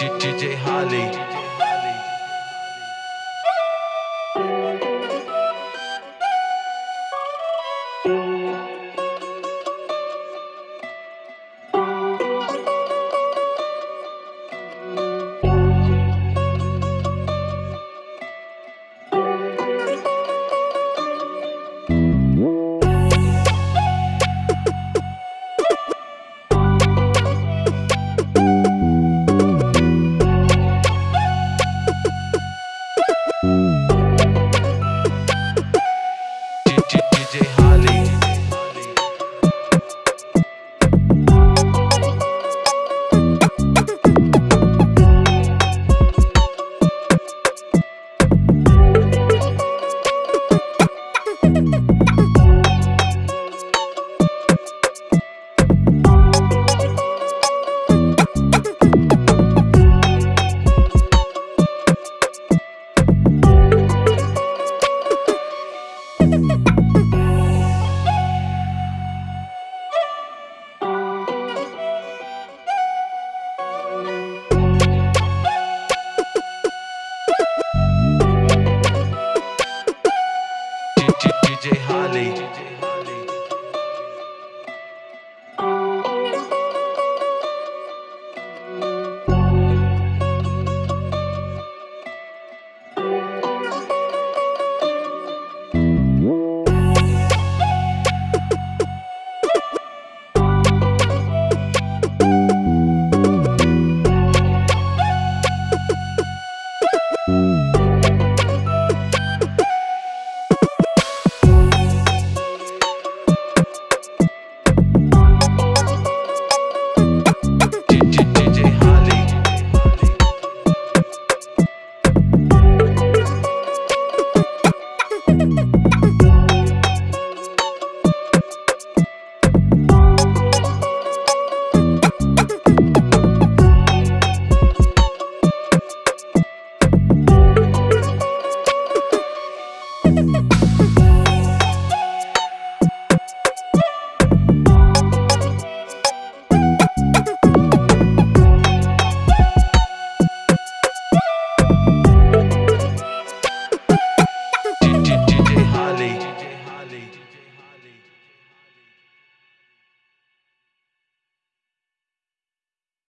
DJ Holly.